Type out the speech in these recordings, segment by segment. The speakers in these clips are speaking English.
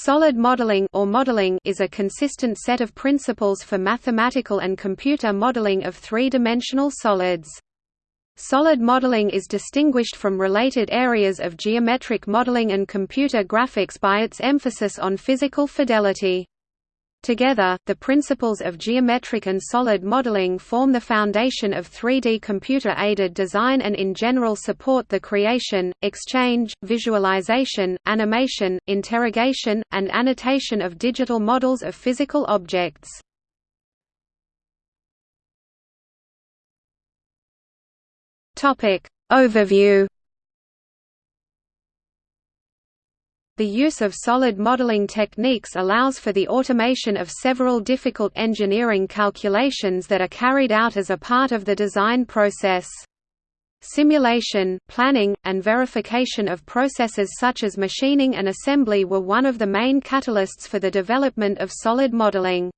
Solid modeling or modeling is a consistent set of principles for mathematical and computer modeling of three-dimensional solids. Solid modeling is distinguished from related areas of geometric modeling and computer graphics by its emphasis on physical fidelity. Together, the principles of geometric and solid modeling form the foundation of 3D computer-aided design and in general support the creation, exchange, visualization, animation, interrogation, and annotation of digital models of physical objects. Overview The use of solid modeling techniques allows for the automation of several difficult engineering calculations that are carried out as a part of the design process. Simulation, planning, and verification of processes such as machining and assembly were one of the main catalysts for the development of solid modeling.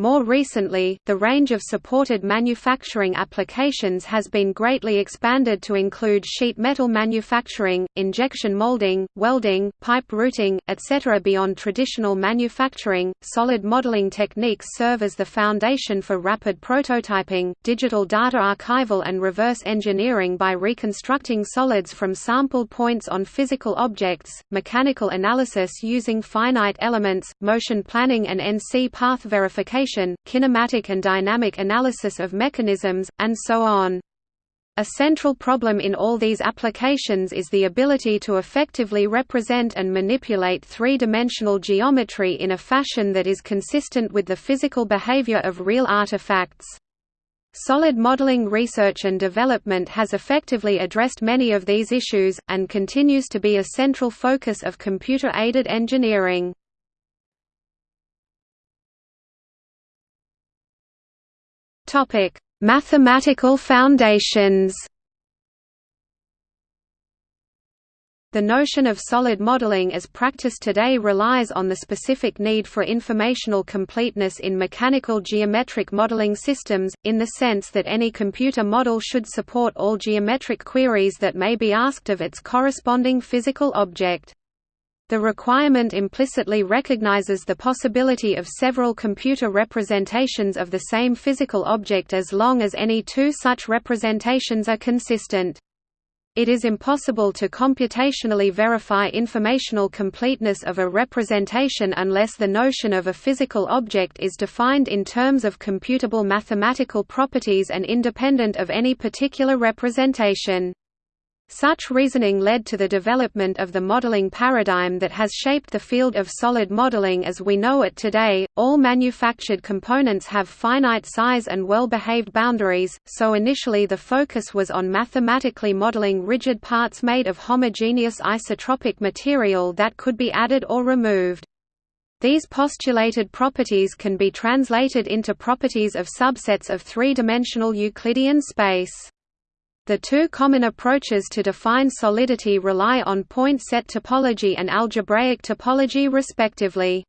More recently, the range of supported manufacturing applications has been greatly expanded to include sheet metal manufacturing, injection molding, welding, pipe routing, etc. Beyond traditional manufacturing, solid modeling techniques serve as the foundation for rapid prototyping, digital data archival and reverse engineering by reconstructing solids from sampled points on physical objects, mechanical analysis using finite elements, motion planning and NC path verification kinematic and dynamic analysis of mechanisms, and so on. A central problem in all these applications is the ability to effectively represent and manipulate three-dimensional geometry in a fashion that is consistent with the physical behavior of real artifacts. Solid modeling research and development has effectively addressed many of these issues, and continues to be a central focus of computer-aided engineering. Topic: Mathematical foundations. The notion of solid modeling as practiced today relies on the specific need for informational completeness in mechanical geometric modeling systems, in the sense that any computer model should support all geometric queries that may be asked of its corresponding physical object. The requirement implicitly recognizes the possibility of several computer representations of the same physical object as long as any two such representations are consistent. It is impossible to computationally verify informational completeness of a representation unless the notion of a physical object is defined in terms of computable mathematical properties and independent of any particular representation. Such reasoning led to the development of the modeling paradigm that has shaped the field of solid modeling as we know it today. All manufactured components have finite size and well-behaved boundaries, so initially the focus was on mathematically modeling rigid parts made of homogeneous isotropic material that could be added or removed. These postulated properties can be translated into properties of subsets of three-dimensional Euclidean space. The two common approaches to define solidity rely on point set topology and algebraic topology respectively.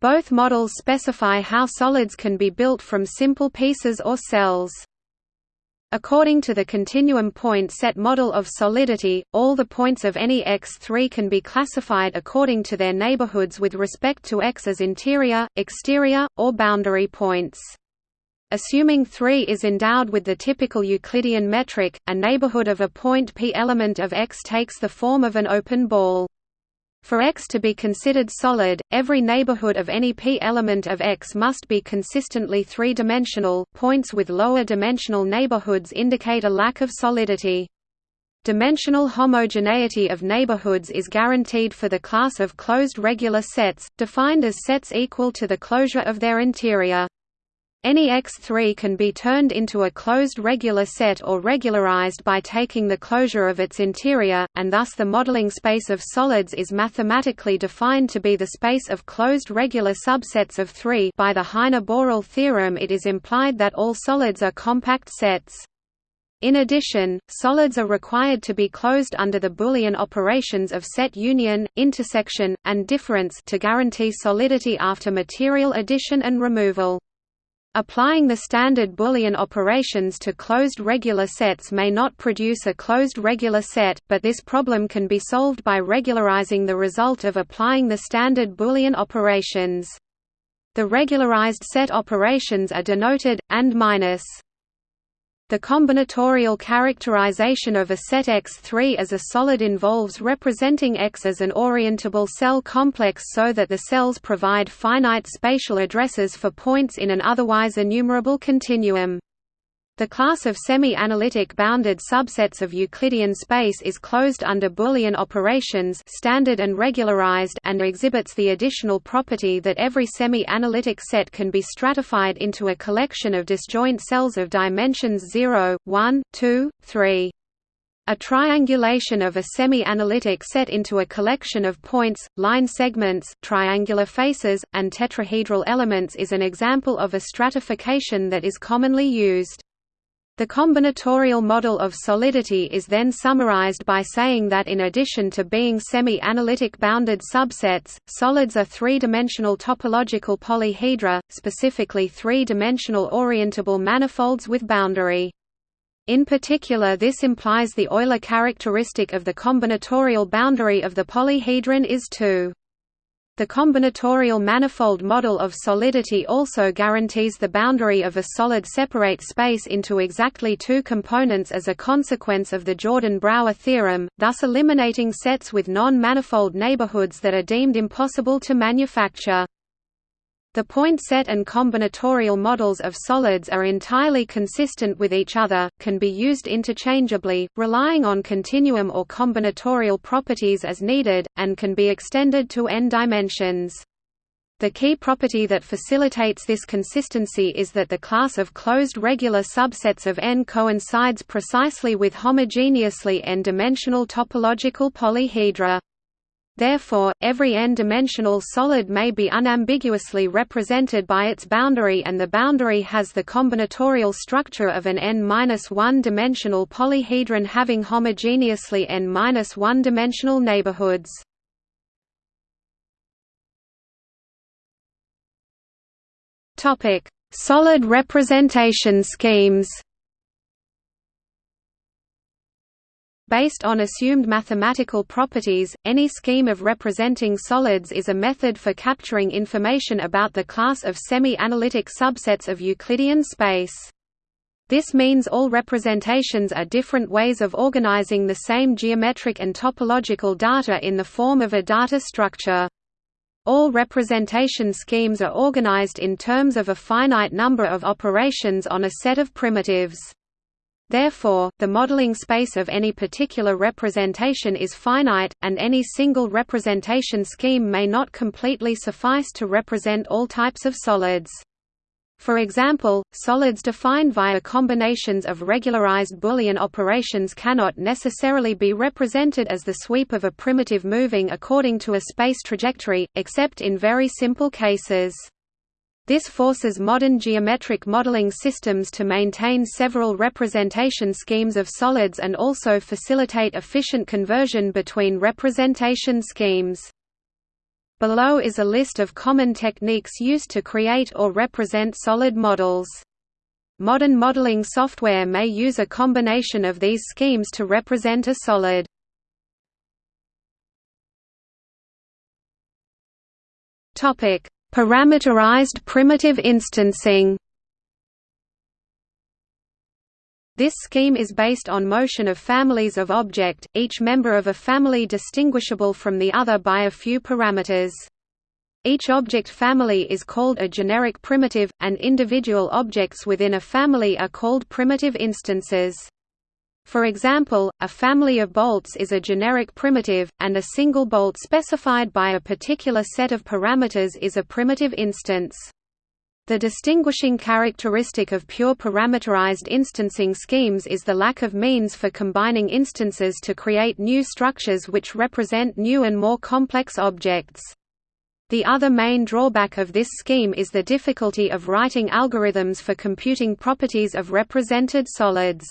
Both models specify how solids can be built from simple pieces or cells. According to the continuum point set model of solidity, all the points of any X3 can be classified according to their neighborhoods with respect to X as interior, exterior, or boundary points. Assuming 3 is endowed with the typical Euclidean metric, a neighborhood of a point p element of X takes the form of an open ball. For X to be considered solid, every neighborhood of any p element of X must be consistently three-dimensional. Points with lower dimensional neighborhoods indicate a lack of solidity. Dimensional homogeneity of neighborhoods is guaranteed for the class of closed regular sets, defined as sets equal to the closure of their interior. Any X3 can be turned into a closed regular set or regularized by taking the closure of its interior, and thus the modeling space of solids is mathematically defined to be the space of closed regular subsets of 3 by the Heine-Borel theorem it is implied that all solids are compact sets. In addition, solids are required to be closed under the Boolean operations of set union, intersection, and difference to guarantee solidity after material addition and removal. Applying the standard Boolean operations to closed regular sets may not produce a closed regular set, but this problem can be solved by regularizing the result of applying the standard Boolean operations. The regularized set operations are denoted and minus. The combinatorial characterization of a set X3 as a solid involves representing X as an orientable cell complex so that the cells provide finite spatial addresses for points in an otherwise enumerable continuum. The class of semi-analytic bounded subsets of Euclidean space is closed under Boolean operations standard and regularized and exhibits the additional property that every semi-analytic set can be stratified into a collection of disjoint cells of dimensions 0, 1, 2, 3. A triangulation of a semi-analytic set into a collection of points, line segments, triangular faces, and tetrahedral elements is an example of a stratification that is commonly used. The combinatorial model of solidity is then summarized by saying that in addition to being semi-analytic bounded subsets, solids are three-dimensional topological polyhedra, specifically three-dimensional orientable manifolds with boundary. In particular this implies the Euler characteristic of the combinatorial boundary of the polyhedron is 2. The combinatorial manifold model of solidity also guarantees the boundary of a solid separate space into exactly two components as a consequence of the Jordan-Brouwer theorem, thus eliminating sets with non-manifold neighborhoods that are deemed impossible to manufacture. The point set and combinatorial models of solids are entirely consistent with each other, can be used interchangeably, relying on continuum or combinatorial properties as needed, and can be extended to n dimensions. The key property that facilitates this consistency is that the class of closed regular subsets of n coincides precisely with homogeneously n-dimensional topological polyhedra. Therefore, every n-dimensional solid may be unambiguously represented by its boundary and the boundary has the combinatorial structure of an n-1-dimensional polyhedron having homogeneously n-1-dimensional neighborhoods. Solid representation schemes Based on assumed mathematical properties, any scheme of representing solids is a method for capturing information about the class of semi-analytic subsets of Euclidean space. This means all representations are different ways of organizing the same geometric and topological data in the form of a data structure. All representation schemes are organized in terms of a finite number of operations on a set of primitives. Therefore, the modeling space of any particular representation is finite, and any single representation scheme may not completely suffice to represent all types of solids. For example, solids defined via combinations of regularized Boolean operations cannot necessarily be represented as the sweep of a primitive moving according to a space trajectory, except in very simple cases. This forces modern geometric modeling systems to maintain several representation schemes of solids and also facilitate efficient conversion between representation schemes. Below is a list of common techniques used to create or represent solid models. Modern modeling software may use a combination of these schemes to represent a solid. Topic: Parameterized primitive instancing This scheme is based on motion of families of object, each member of a family distinguishable from the other by a few parameters. Each object family is called a generic primitive, and individual objects within a family are called primitive instances. For example, a family of bolts is a generic primitive, and a single bolt specified by a particular set of parameters is a primitive instance. The distinguishing characteristic of pure parameterized instancing schemes is the lack of means for combining instances to create new structures which represent new and more complex objects. The other main drawback of this scheme is the difficulty of writing algorithms for computing properties of represented solids.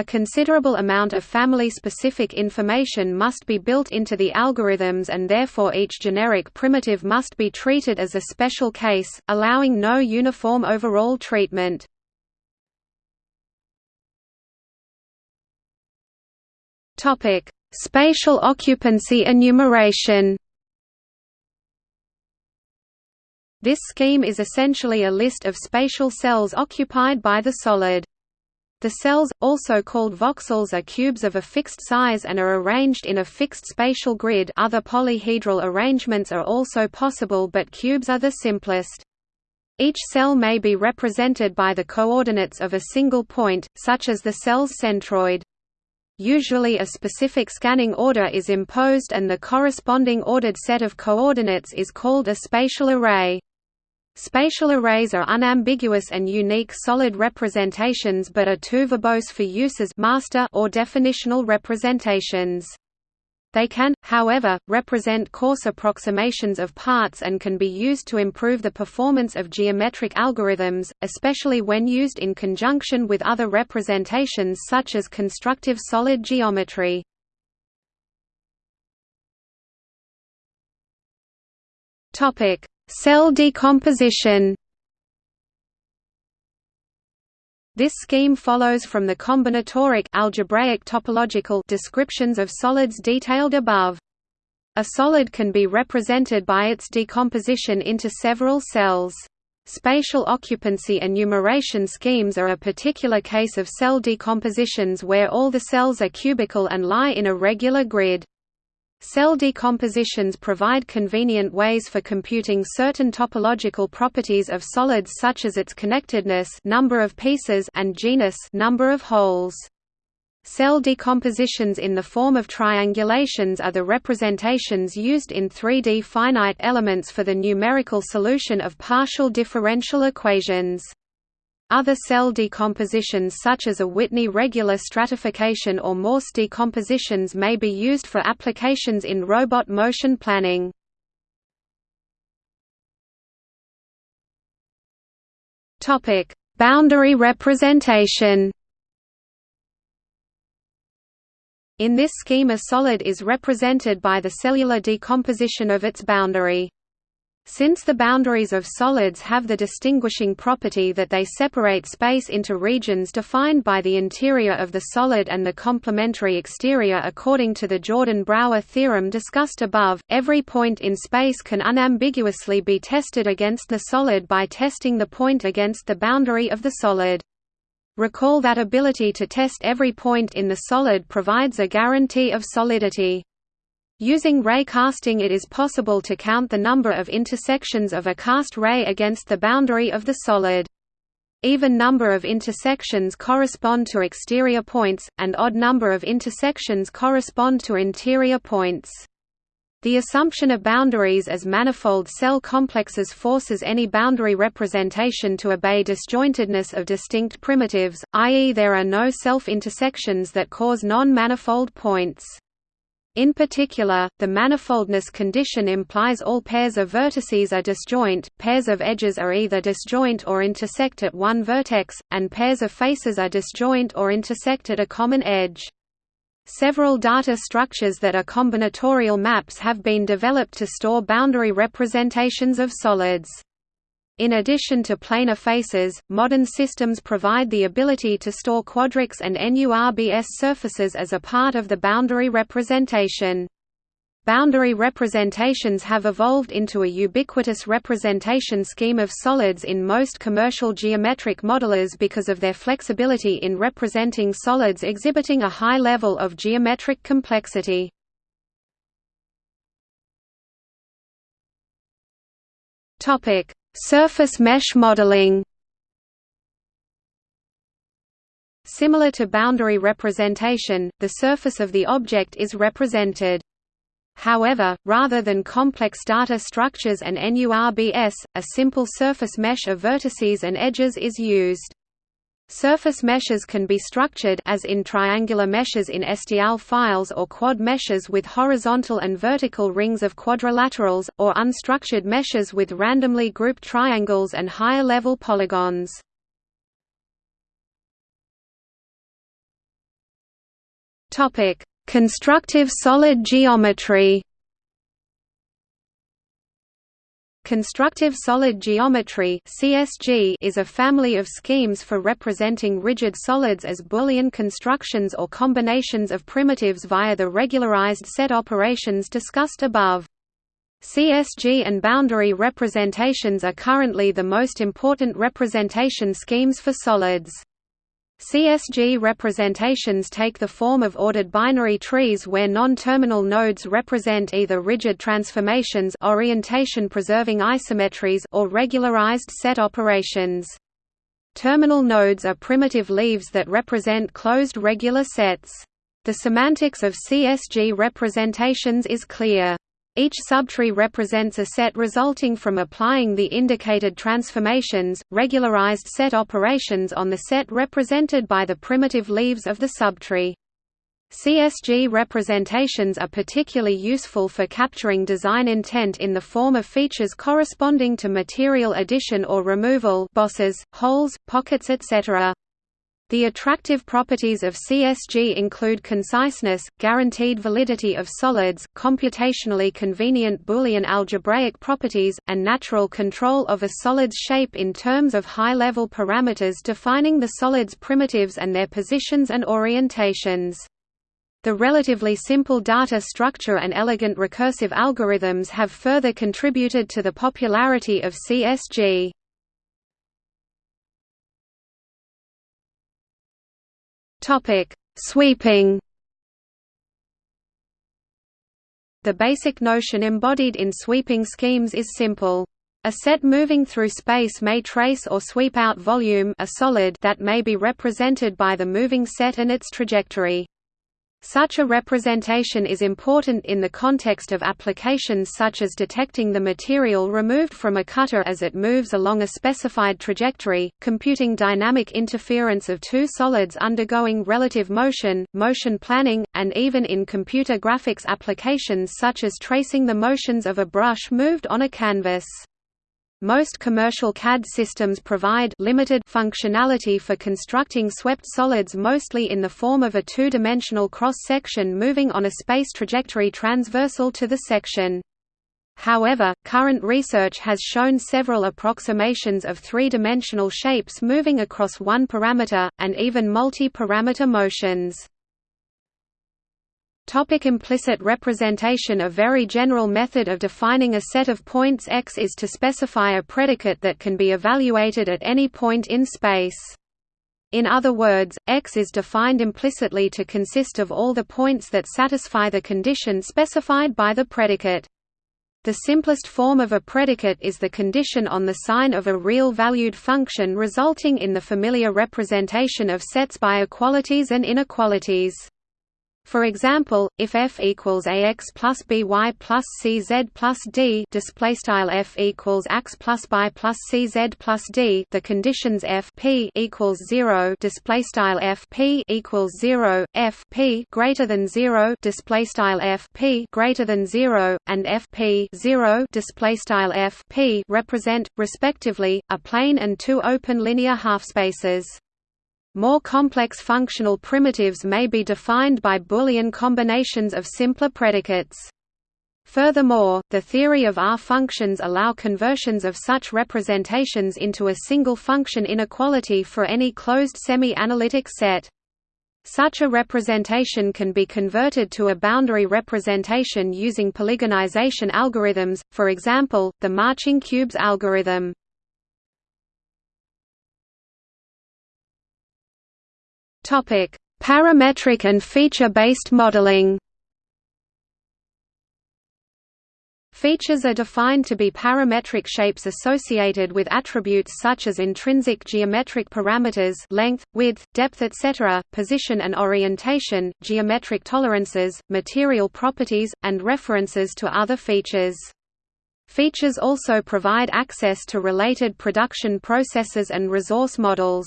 A considerable amount of family-specific information must be built into the algorithms and therefore each generic primitive must be treated as a special case, allowing no uniform overall treatment. Spatial occupancy enumeration This scheme is essentially a list of spatial cells occupied by the solid. The cells, also called voxels are cubes of a fixed size and are arranged in a fixed spatial grid other polyhedral arrangements are also possible but cubes are the simplest. Each cell may be represented by the coordinates of a single point, such as the cell's centroid. Usually a specific scanning order is imposed and the corresponding ordered set of coordinates is called a spatial array. Spatial arrays are unambiguous and unique solid representations but are too verbose for use as master or definitional representations. They can, however, represent coarse approximations of parts and can be used to improve the performance of geometric algorithms, especially when used in conjunction with other representations such as constructive solid geometry. Topic: Cell decomposition This scheme follows from the combinatoric algebraic topological descriptions of solids detailed above. A solid can be represented by its decomposition into several cells. Spatial occupancy enumeration schemes are a particular case of cell decompositions where all the cells are cubical and lie in a regular grid. Cell decompositions provide convenient ways for computing certain topological properties of solids such as its connectedness number of pieces and genus number of holes. Cell decompositions in the form of triangulations are the representations used in 3D finite elements for the numerical solution of partial differential equations. Other cell decompositions such as a Whitney regular stratification or Morse decompositions may be used for applications in robot motion planning. Boundary representation In this scheme a solid is represented by the cellular decomposition of its boundary. Since the boundaries of solids have the distinguishing property that they separate space into regions defined by the interior of the solid and the complementary exterior according to the Jordan-Brouwer theorem discussed above, every point in space can unambiguously be tested against the solid by testing the point against the boundary of the solid. Recall that ability to test every point in the solid provides a guarantee of solidity. Using ray casting it is possible to count the number of intersections of a cast ray against the boundary of the solid. Even number of intersections correspond to exterior points, and odd number of intersections correspond to interior points. The assumption of boundaries as manifold cell complexes forces any boundary representation to obey disjointedness of distinct primitives, i.e. there are no self-intersections that cause non-manifold points. In particular, the manifoldness condition implies all pairs of vertices are disjoint, pairs of edges are either disjoint or intersect at one vertex, and pairs of faces are disjoint or intersect at a common edge. Several data structures that are combinatorial maps have been developed to store boundary representations of solids. In addition to planar faces, modern systems provide the ability to store quadrics and NURBS surfaces as a part of the boundary representation. Boundary representations have evolved into a ubiquitous representation scheme of solids in most commercial geometric modelers because of their flexibility in representing solids exhibiting a high level of geometric complexity. Topic: Surface mesh modeling Similar to boundary representation, the surface of the object is represented. However, rather than complex data structures and NURBS, a simple surface mesh of vertices and edges is used. Surface meshes can be structured as in triangular meshes in STL files or quad meshes with horizontal and vertical rings of quadrilaterals, or unstructured meshes with randomly grouped triangles and higher-level polygons. Constructive solid geometry. Constructive solid geometry (CSG) is a family of schemes for representing rigid solids as Boolean constructions or combinations of primitives via the regularized set operations discussed above. CSG and boundary representations are currently the most important representation schemes for solids. CSG representations take the form of ordered binary trees where non-terminal nodes represent either rigid transformations orientation-preserving isometries or regularized set operations. Terminal nodes are primitive leaves that represent closed regular sets. The semantics of CSG representations is clear. Each subtree represents a set resulting from applying the indicated transformations, regularized set operations on the set represented by the primitive leaves of the subtree. CSG representations are particularly useful for capturing design intent in the form of features corresponding to material addition or removal bosses, holes, pockets etc. The attractive properties of CSG include conciseness, guaranteed validity of solids, computationally convenient Boolean algebraic properties, and natural control of a solid's shape in terms of high-level parameters defining the solid's primitives and their positions and orientations. The relatively simple data structure and elegant recursive algorithms have further contributed to the popularity of CSG. Topic: Sweeping. The basic notion embodied in sweeping schemes is simple. A set moving through space may trace or sweep out volume a solid that may be represented by the moving set and its trajectory. Such a representation is important in the context of applications such as detecting the material removed from a cutter as it moves along a specified trajectory, computing dynamic interference of two solids undergoing relative motion, motion planning, and even in computer graphics applications such as tracing the motions of a brush moved on a canvas. Most commercial CAD systems provide limited functionality for constructing swept solids mostly in the form of a two-dimensional cross-section moving on a space trajectory transversal to the section. However, current research has shown several approximations of three-dimensional shapes moving across one parameter, and even multi-parameter motions. Topic implicit representation A very general method of defining a set of points X is to specify a predicate that can be evaluated at any point in space. In other words, X is defined implicitly to consist of all the points that satisfy the condition specified by the predicate. The simplest form of a predicate is the condition on the sign of a real-valued function resulting in the familiar representation of sets by equalities and inequalities. For example, if f equals ax plus by plus cz plus d, display style f equals x plus by plus cz plus d, the conditions f p equals zero, display style f p equals zero, f p greater than zero, display style f p greater than zero, and f p zero, display style f p represent, respectively, a plane and two open linear halfspaces. More complex functional primitives may be defined by Boolean combinations of simpler predicates. Furthermore, the theory of R functions allow conversions of such representations into a single function inequality for any closed semi-analytic set. Such a representation can be converted to a boundary representation using polygonization algorithms, for example, the marching cubes algorithm. Topic: Parametric and feature-based modeling. Features are defined to be parametric shapes associated with attributes such as intrinsic geometric parameters length, width, depth etc., position and orientation, geometric tolerances, material properties, and references to other features. Features also provide access to related production processes and resource models.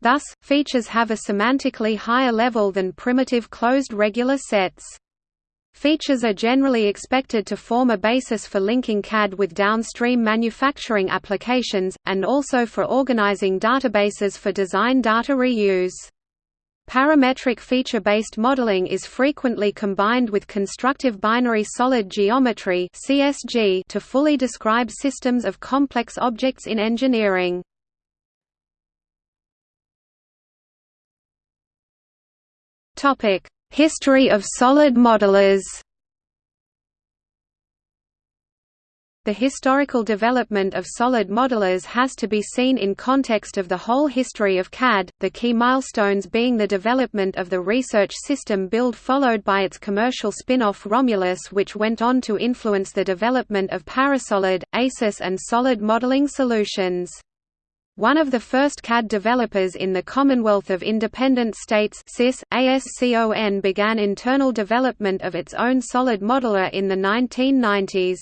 Thus, features have a semantically higher level than primitive closed regular sets. Features are generally expected to form a basis for linking CAD with downstream manufacturing applications, and also for organizing databases for design data reuse. Parametric feature-based modeling is frequently combined with constructive binary solid geometry to fully describe systems of complex objects in engineering. Topic: History of solid modelers. The historical development of solid modelers has to be seen in context of the whole history of CAD, the key milestones being the development of the research system build followed by its commercial spin-off Romulus which went on to influence the development of Parasolid, ACIS and solid modeling solutions. One of the first CAD developers in the Commonwealth of Independent States CIS, ASCON began internal development of its own solid modeler in the 1990s.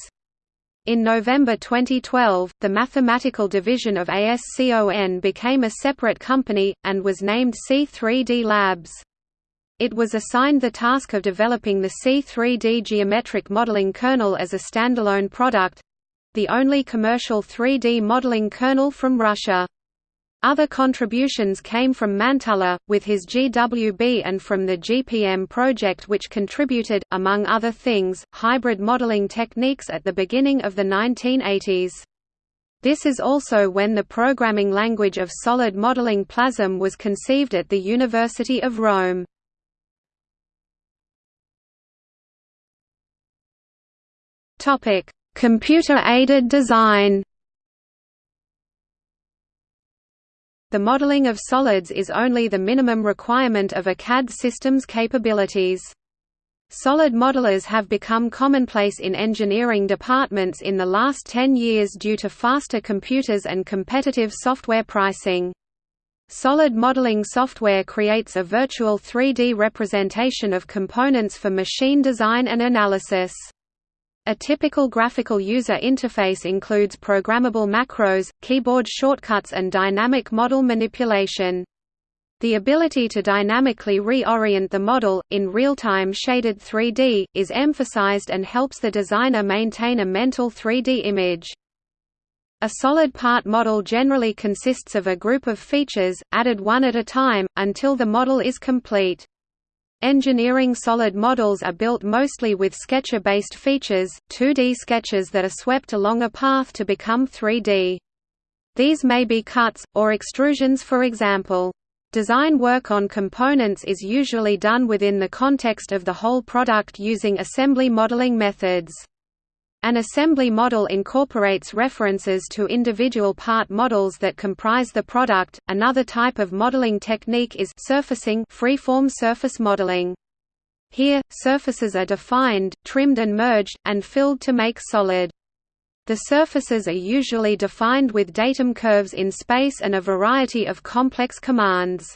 In November 2012, the mathematical division of ASCON became a separate company, and was named C3D Labs. It was assigned the task of developing the C3D geometric modeling kernel as a standalone product—the only commercial 3D modeling kernel from Russia. Other contributions came from Mäntylä, with his GWB and from the GPM project which contributed, among other things, hybrid modeling techniques at the beginning of the 1980s. This is also when the programming language of solid modeling Plasm was conceived at the University of Rome. Computer-aided design The modeling of solids is only the minimum requirement of a CAD system's capabilities. Solid modelers have become commonplace in engineering departments in the last 10 years due to faster computers and competitive software pricing. Solid modeling software creates a virtual 3D representation of components for machine design and analysis. A typical graphical user interface includes programmable macros, keyboard shortcuts and dynamic model manipulation. The ability to dynamically reorient the model, in real-time shaded 3D, is emphasized and helps the designer maintain a mental 3D image. A solid part model generally consists of a group of features, added one at a time, until the model is complete. Engineering solid models are built mostly with sketcher-based features, 2D sketches that are swept along a path to become 3D. These may be cuts, or extrusions for example. Design work on components is usually done within the context of the whole product using assembly modeling methods. An assembly model incorporates references to individual part models that comprise the product. Another type of modeling technique is surfacing, freeform surface modeling. Here, surfaces are defined, trimmed and merged, and filled to make solid. The surfaces are usually defined with datum curves in space and a variety of complex commands.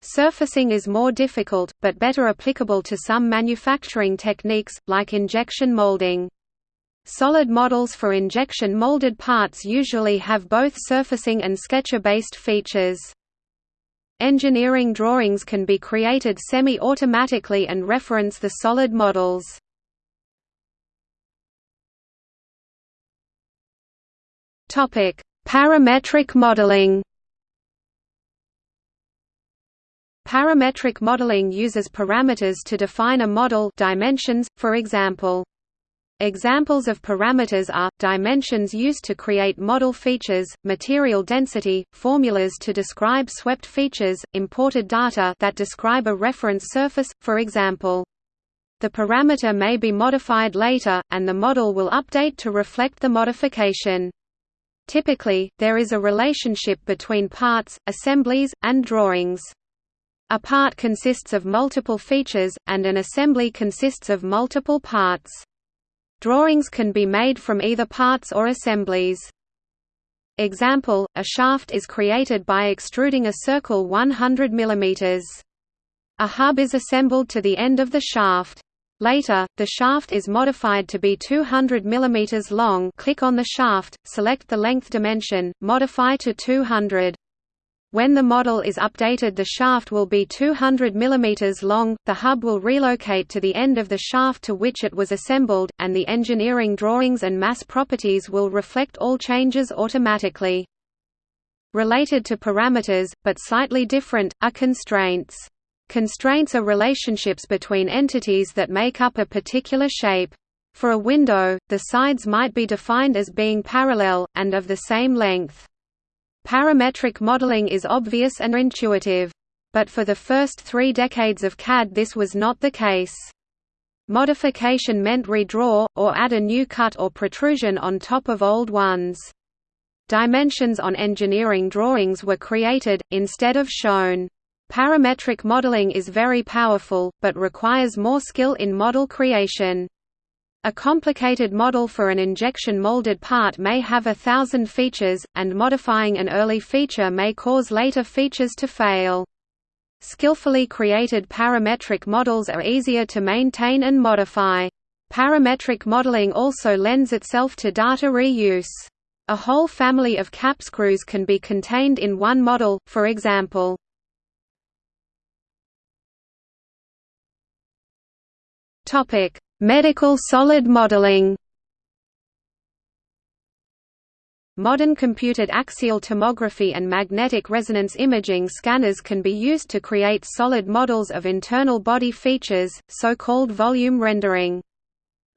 Surfacing is more difficult, but better applicable to some manufacturing techniques, like injection molding. Solid models for injection molded parts usually have both surfacing and sketcher-based features. Engineering drawings can be created semi-automatically and reference the solid models. Parametric modeling Parametric modeling uses parameters to define a model dimensions, for example. Examples of parameters are, dimensions used to create model features, material density, formulas to describe swept features, imported data that describe a reference surface, for example. The parameter may be modified later, and the model will update to reflect the modification. Typically, there is a relationship between parts, assemblies, and drawings. A part consists of multiple features, and an assembly consists of multiple parts. Drawings can be made from either parts or assemblies. Example, a shaft is created by extruding a circle 100 mm. A hub is assembled to the end of the shaft. Later, the shaft is modified to be 200 mm long click on the shaft, select the length dimension, modify to 200. When the model is updated the shaft will be 200 mm long, the hub will relocate to the end of the shaft to which it was assembled, and the engineering drawings and mass properties will reflect all changes automatically. Related to parameters, but slightly different, are constraints. Constraints are relationships between entities that make up a particular shape. For a window, the sides might be defined as being parallel, and of the same length. Parametric modeling is obvious and intuitive. But for the first three decades of CAD this was not the case. Modification meant redraw, or add a new cut or protrusion on top of old ones. Dimensions on engineering drawings were created, instead of shown. Parametric modeling is very powerful, but requires more skill in model creation. A complicated model for an injection molded part may have a thousand features, and modifying an early feature may cause later features to fail. Skillfully created parametric models are easier to maintain and modify. Parametric modeling also lends itself to data reuse. A whole family of cap screws can be contained in one model, for example. Medical solid modeling Modern computed axial tomography and magnetic resonance imaging scanners can be used to create solid models of internal body features, so-called volume rendering.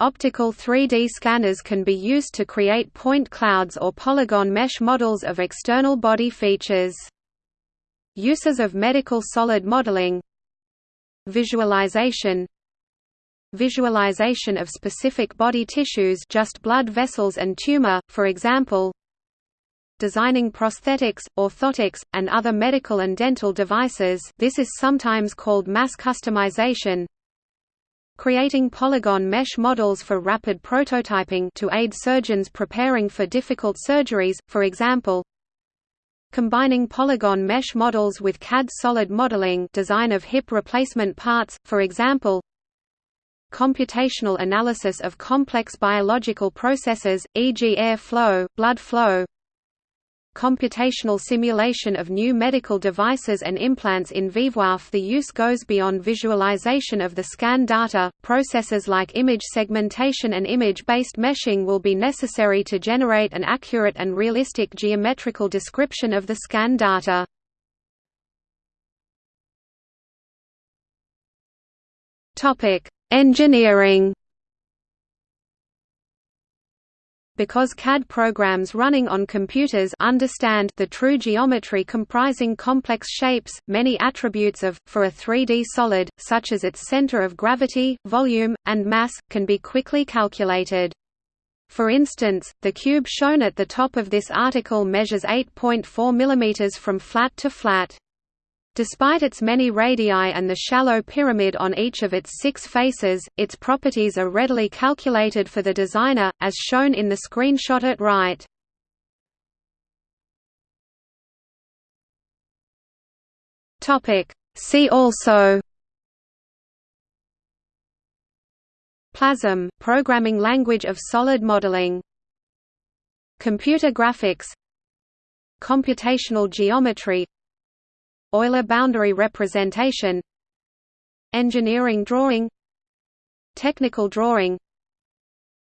Optical 3D scanners can be used to create point clouds or polygon mesh models of external body features. Uses of medical solid modeling Visualization Visualization of specific body tissues just blood vessels and tumor, for example designing prosthetics, orthotics, and other medical and dental devices. This is sometimes called mass customization. Creating polygon mesh models for rapid prototyping to aid surgeons preparing for difficult surgeries, for example combining polygon mesh models with CAD solid modeling design of hip replacement parts, for example computational analysis of complex biological processes, e.g. air flow, blood flow computational simulation of new medical devices and implants in VivoIF The use goes beyond visualization of the scan data, processes like image segmentation and image-based meshing will be necessary to generate an accurate and realistic geometrical description of the scan data. Engineering because CAD programs running on computers understand the true geometry comprising complex shapes, many attributes of, for a 3D solid, such as its center of gravity, volume, and mass, can be quickly calculated. For instance, the cube shown at the top of this article measures 8.4 mm from flat to flat. Despite its many radii and the shallow pyramid on each of its six faces, its properties are readily calculated for the designer, as shown in the screenshot at right. See also Plasm, programming language of solid modeling. Computer graphics. Computational geometry Euler boundary representation Engineering drawing Technical drawing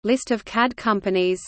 List of CAD companies